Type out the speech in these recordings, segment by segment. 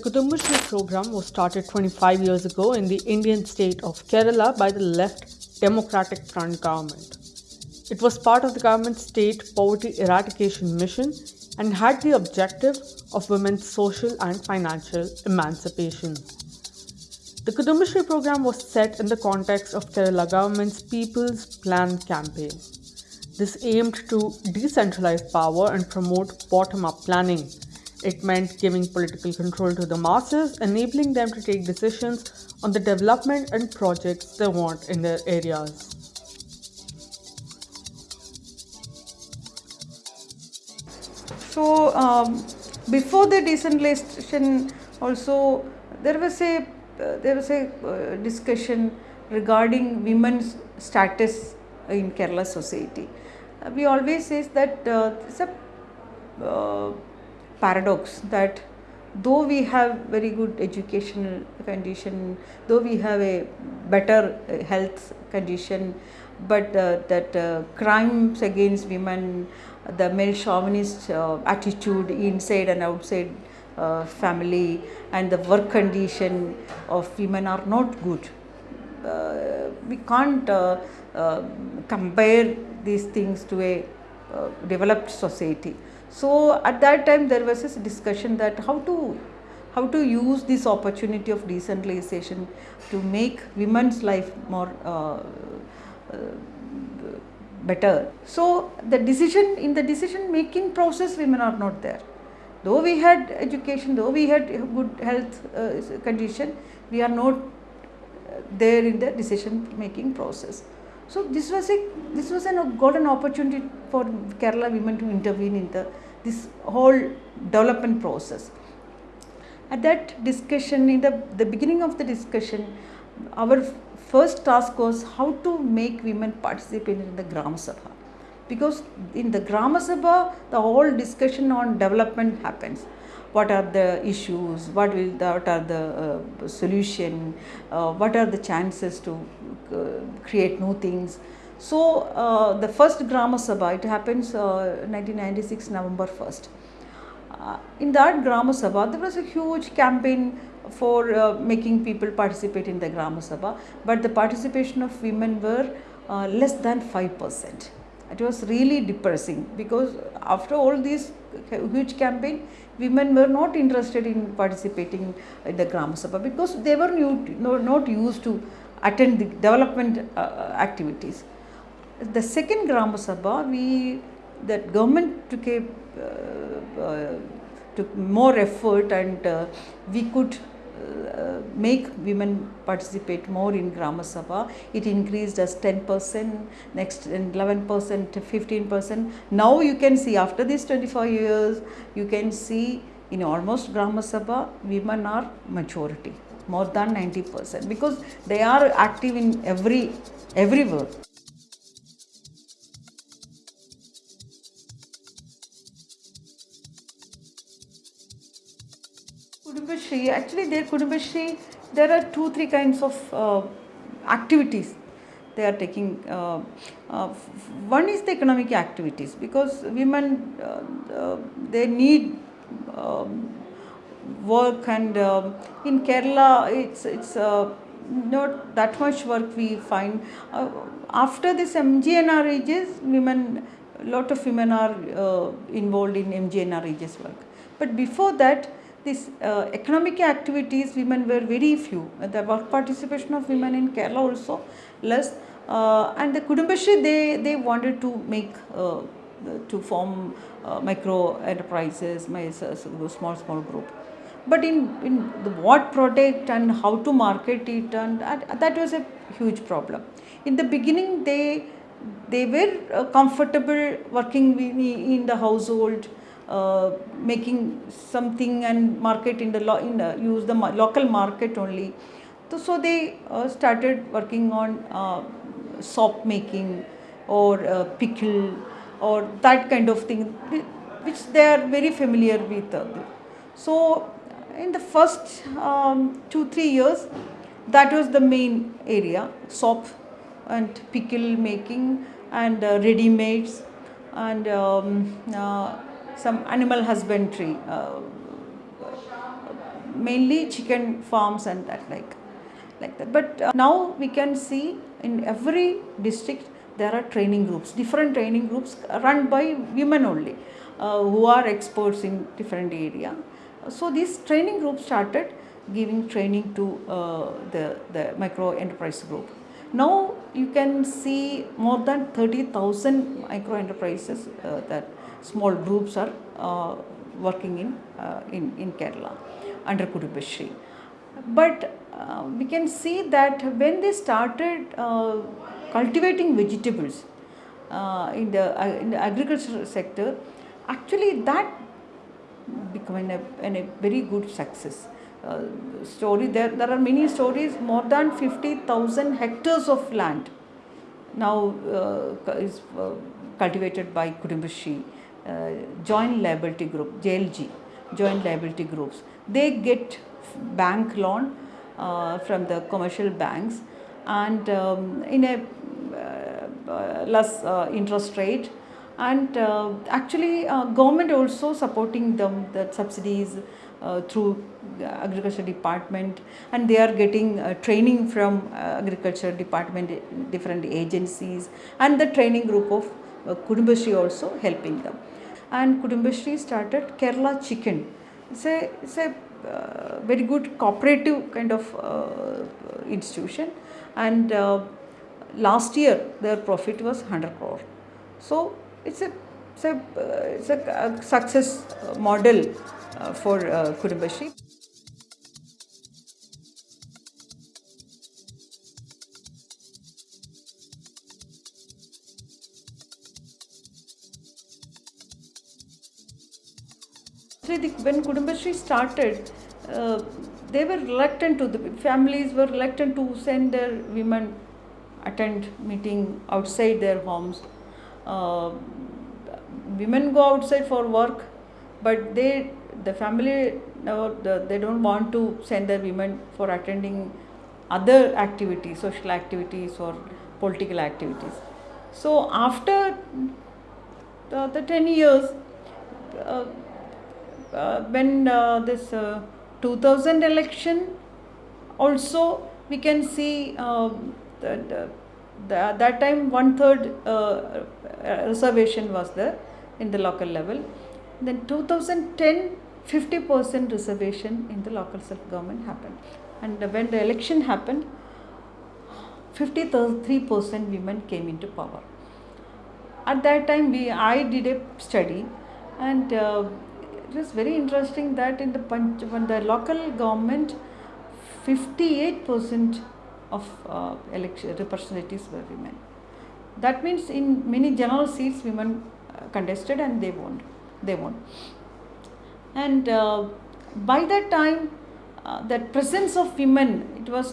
The Kudumbashree program was started 25 years ago in the Indian state of Kerala by the Left Democratic Front government. It was part of the government's state poverty eradication mission and had the objective of women's social and financial emancipation. The Kudumbashree program was set in the context of Kerala government's People's Plan campaign. This aimed to decentralize power and promote bottom up planning. It meant giving political control to the masses, enabling them to take decisions on the development and projects they want in their areas. So um, before the decentralization, also there was a uh, there was a uh, discussion regarding women's status in Kerala society. Uh, we always say that uh, it's a uh, paradox that though we have very good educational condition, though we have a better uh, health condition, but uh, that uh, crimes against women, the male chauvinist uh, attitude inside and outside uh, family and the work condition of women are not good. Uh, we can't compare these things to a developed society. So at that time there was this discussion that how to how to use this opportunity of decentralization to make women's life more uh, uh, better. So the decision in the decision making process women are not there. Though we had education, though we had good health uh, condition, we are not there in the decision making process. So this was a this was an golden opportunity for Kerala women to intervene in the this whole development process. At that discussion, in the, the beginning of the discussion, our first task was how to make women participate in the Gram Sabha. Because in the Gram Sabha, the whole discussion on development happens. What are the issues? What will the, what are the uh, solution? Uh, what are the chances to uh, create new things? So uh, the first Grama Sabha, it happens 1996 uh, November 1st. Uh, in that Grama Sabha, there was a huge campaign for uh, making people participate in the Grama Sabha, but the participation of women were uh, less than 5%. It was really depressing because after all this huge campaign, women were not interested in participating in the Grama Sabha because they were new, no, not used to attend the development uh, activities. The second Grama Sabha, we, that government took a, uh, uh, took more effort and uh, we could uh, make women participate more in Grama Sabha. It increased as 10%, next 11% to 15%. Now you can see after these 24 years, you can see in almost Grama Sabha, women are majority, more than 90% because they are active in every, everywhere. Kudumbashree, actually there Kudumbashree, there are two, three kinds of uh, activities they are taking. Uh, uh, one is the economic activities because women, uh, uh, they need um, work and um, in Kerala it's, it's uh, not that much work we find. after this MGNREGS, women, a lot of women are involved in MGNREGS work. But before that, these uh, economic activities women were very few. The work participation of women in Kerala also less. Uh, and the Kudumbashree they, they wanted to make, uh, to form uh, micro enterprises, my small, small group. But in, in the what product and how to market it and that was a huge problem. In the beginning they, they were uh, comfortable working in the household, uh, making something and market in the, lo in use the local market only. So, so they uh, started working on uh, soap making or uh, pickle or that kind of thing which they are very familiar with. So in the first um, two, three years that was the main area soap and pickle making and ready-mades and um, some animal husbandry, uh, mainly chicken farms and that like like that. But uh, now we can see in every district there are training groups, different training groups run by women only, uh, who are experts in different area. So these training groups started giving training to uh, the, the micro enterprise group. Now you can see more than 30,000 micro enterprises uh, that small groups are uh, working in, uh, in, in Kerala under Kudumbashree. But uh, we can see that when they started uh, cultivating vegetables uh, in, the, uh, in the agricultural sector, actually that became a, a very good success. Story there, there are many stories, more than 50,000 hectares of land now is cultivated by Kudumbashree, uh, joint liability group, JLG, joint liability groups. They get bank loan uh, from the commercial banks and um, in a uh, uh, less uh, interest rate. And uh, actually uh, government also supporting them the subsidies uh, through agriculture department. And they are getting uh, training from uh, agriculture department different agencies. And the training group of uh, Kudumbashree also helping them. And Kudumbashree started Kerala chicken. It's a, it's a uh, very good cooperative kind of uh, institution. And uh, last year their profit was 100 crore. So it's a it's a, uh, it's a, a success model uh, for uh. Actually, the, when Kudumbashree started, uh, they were reluctant to, the families were reluctant to send their women attend meeting outside their homes. Uh, women go outside for work, but they, the family, no, the, they don't want to send their women for attending other activities, social activities or political activities. So after the, the 10 years, uh, when uh, this uh, 2000 election also we can see uh, that that time one third uh, reservation was there in the local level. Then 2010 50% reservation in the local self government happened. And when the election happened 53% women came into power. At that time we i did a study and uh, it was very interesting that in the Panch, when the local government 58% of uh, election representatives were women. That means in many general seats women uh, contested and they won they won. And uh, by that time uh, that presence of women it was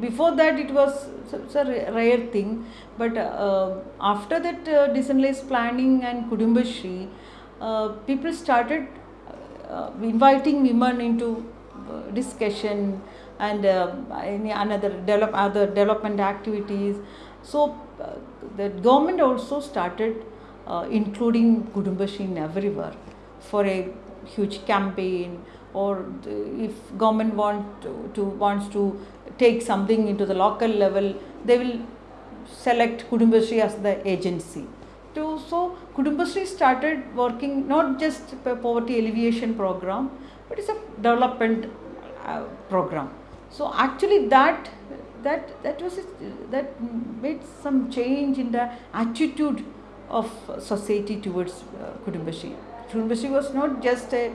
before that it was such a rare thing but uh, after that uh, decentralized planning and Kudumbashree uh, people started inviting women into uh, discussion and uh, any another develop other development activities. So uh, the government also started uh, including Kudumbashree in everywhere for a huge campaign or if government want to, to wants to take something into the local level they will select Kudumbashree as the agency. To so Kudumbashree started working not just a poverty alleviation program but it's a development uh, program so actually that that that was a, that made some change in the attitude of society towards uh, Kudumbashree. Kudumbashree was not just a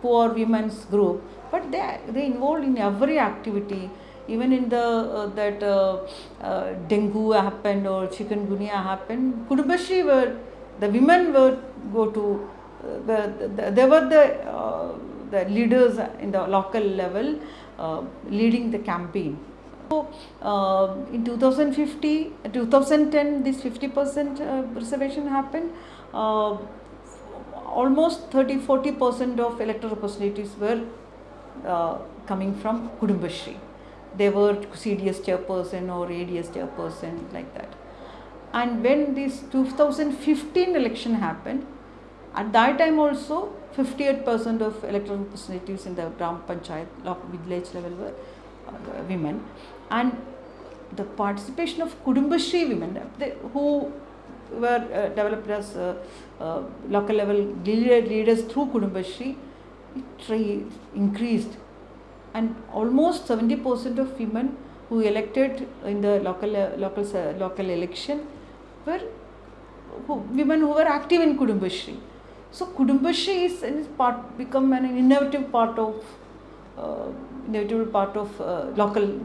poor women's group but they they involved in every activity even in the uh, that uh, uh, dengue happened or chikungunya happened Kudumbashree were the women were go to uh, the, the, they were the uh, the leaders in the local level uh, leading the campaign. So in 2050 2010 this 50 percent reservation happened. Almost 30 40 percent of electoral representatives were coming from Kudumbashree they were CDS chairperson or ADS chairperson like that. And when this 2015 election happened, At that time also, 58% of electoral representatives in the Gram Panchayat village level were uh, women. And the participation of Kudumbashree women they, who were uh, developed as uh, uh, local level leader, leaders through Kudumbashree, it increased and almost 70% of women who elected in the local uh, local uh, local election were who, women who were active in Kudumbashree. So Kudumbashree is, is part become an innovative part of uh, inevitable part of uh, local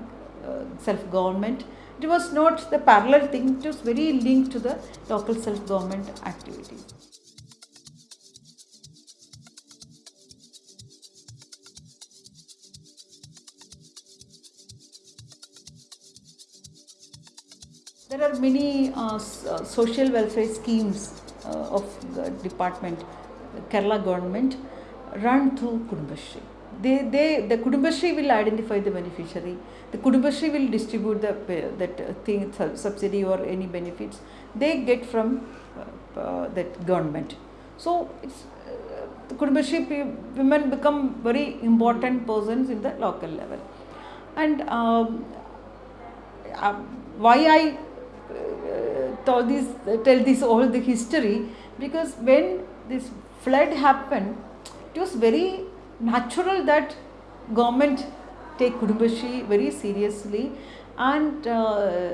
uh, self government. It was not the parallel thing; it was very linked to the local self government activities. There are many uh, uh, social welfare schemes uh, of the department, Kerala government, run through Kudumbashree. They, they, the Kudumbashree will identify the beneficiary. The Kudumbashree will distribute the that thing, subsidy or any benefits they get from uh, uh, that government. So it's uh, Kudumbashree women become very important persons in the local level. And um, uh, why I tell this tell this all the history because when this flood happened it was very natural that government take Kudumbashree very seriously. And uh,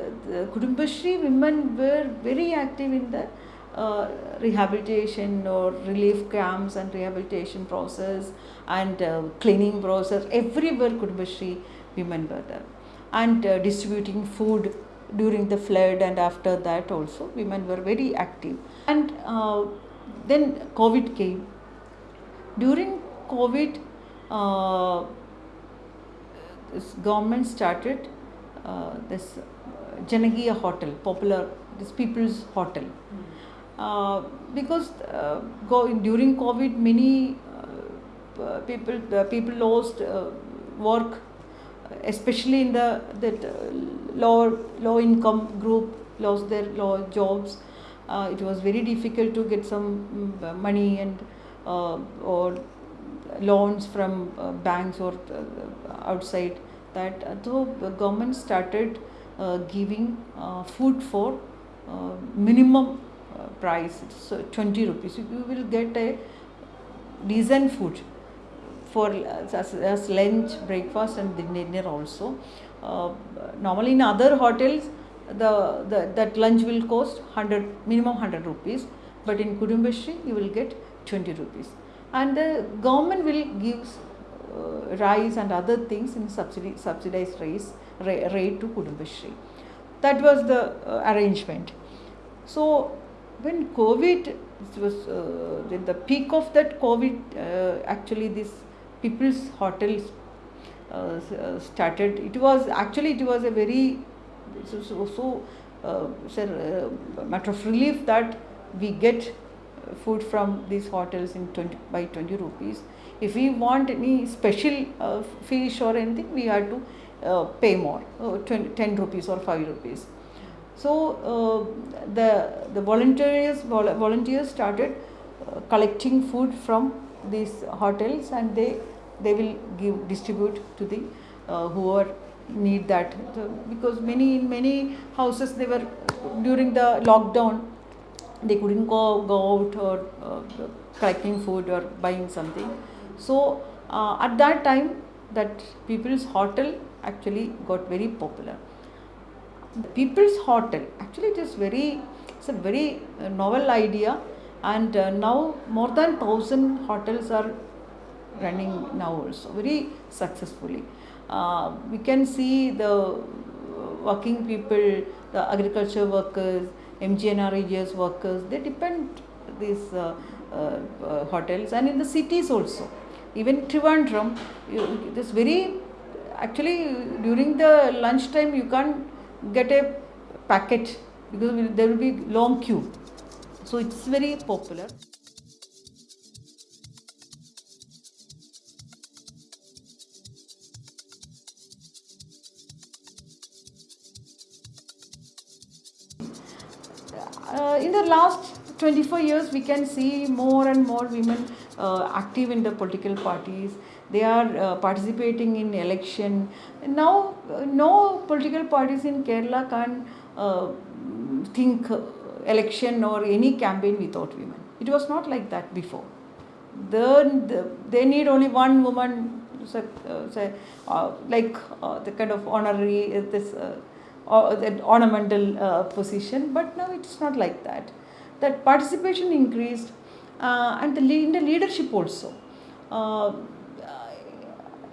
Kudumbashree women were very active in the uh, rehabilitation or relief camps and rehabilitation process and uh, cleaning process. Everywhere Kudumbashree women were there. And uh, distributing food during the flood and after that also women were very active. And uh, then covid came. During covid uh, this government started uh, this Janakeeya hotel popular this people's hotel. Uh, because uh, go, during covid many uh, people people lost work especially in the that uh, low low income group lost their low jobs. Uh, it was very difficult to get some mm, money and uh, or loans from uh, banks or uh, outside that so the government started uh, giving food for minimum price so 20 rupees you will get a decent food for as, as lunch, breakfast, and dinner also. Uh, normally in other hotels, the, the that lunch will cost 100 minimum 100 rupees, but in Kudumbashree you will get 20 rupees, and the government will give uh, rice and other things in subsidy, subsidized rice rate to Kudumbashree. That was the uh, arrangement. So when COVID was uh, the peak of that COVID, uh, actually this people's hotels uh, uh, started. It was actually it was a very so so, so uh, uh, matter of relief that we get food from these hotels in 20 by 20 rupees. If we want any special uh, fish or anything, we have to uh, pay more, 20, 10 rupees or 5 rupees. So the the volunteers volunteers started collecting food from these hotels and they they will give distribute to the uh, who are need that. So, because many in many houses they were during the lockdown they couldn't go go out or uh, collecting food or buying something. So uh, at that time that people's hotel actually got very popular. The people's hotel actually it is very it's a very uh, novel idea. And uh, now more than 1000 hotels are running now also very successfully. Uh, we can see the working people, the agriculture workers, MGNREGS workers, they depend these uh, uh, hotels and in the cities also. Even Trivandrum, this very actually during the lunchtime you can't get a packet because there will be long queue. So it's very popular. Uh, in the last 24 years we can see more and more women uh, active in the political parties. They are uh, participating in election. Now uh, no political parties in kerala can uh, think election or any campaign without women. It was not like that before. Then the, they need only one woman say, uh, like the kind of honorary this or that ornamental uh, position but now it's not like that that participation increased uh, and the in the leadership also uh,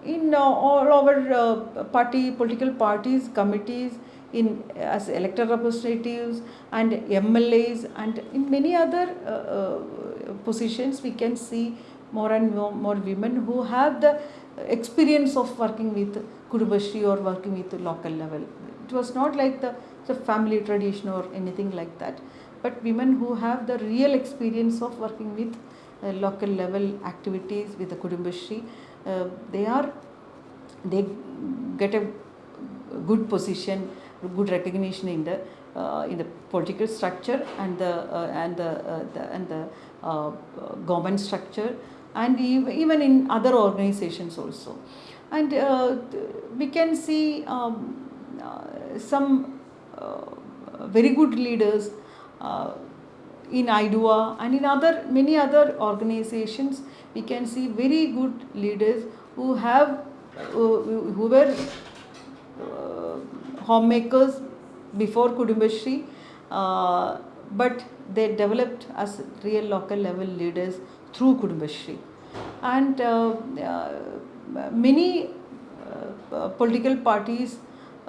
in uh, all our uh, party political parties committees in as elected representatives and MLAs and in many other uh, positions we can see more and more, more women who have the experience of working with Kudumbashree or working with local level. It was not like the, the family tradition or anything like that, but women who have the real experience of working with uh, local level activities with the Kudumbashree, uh, they are they get a good position, good recognition in the uh, in the political structure and the uh, and the, uh, the and the uh, government structure and even in other organizations also. And we can see um, some uh, very good leaders uh, in AIDWA and in other many other organizations we can see very good leaders who have who, were uh, homemakers before Kudumbashree, uh, but they developed as real local level leaders through Kudumbashree. And uh, uh, many uh, uh, political parties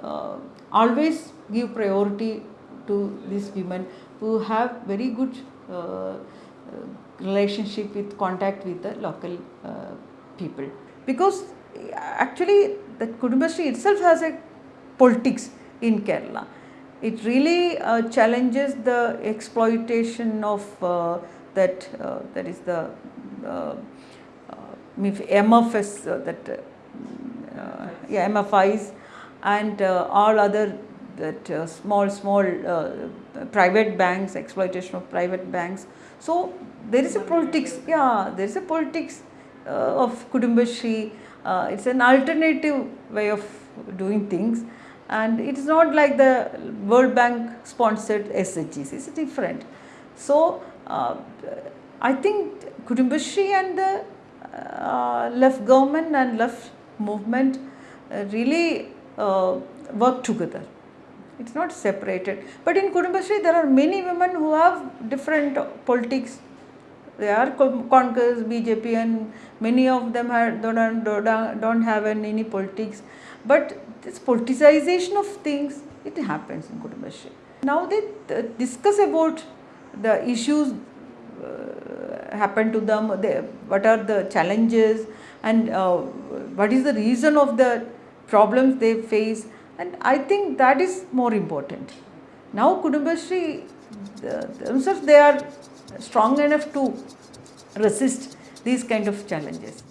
uh, always give priority to these women who have very good uh, uh, relationship with contact with the local uh, people because actually the Kudumbashree itself has a politics in Kerala. It really uh, challenges the exploitation of that that is the MFS that uh, yeah, MFIs and uh, all other that uh, small small uh, private banks exploitation of private banks. So there is a politics yeah there is a politics of Kudumbashree uh, it's an alternative way of doing things. And it is not like the World Bank sponsored SHGs it's different. So uh, I think Kudumbashree and the uh, left government and left movement uh, really uh, work together. It's not separated. But in Kudumbashree, there are many women who have different politics. They are Congress, BJP, and many of them are, don't, don't, don't have any politics. But this politicization of things, it happens in Kudumbashree. Now they uh, discuss about the issues uh, happen to them, they, what are the challenges, and uh, what is the reason of the problems they face. And I think that is more important. Now, Kudumbashree themselves, they are strong enough to resist these kind of challenges.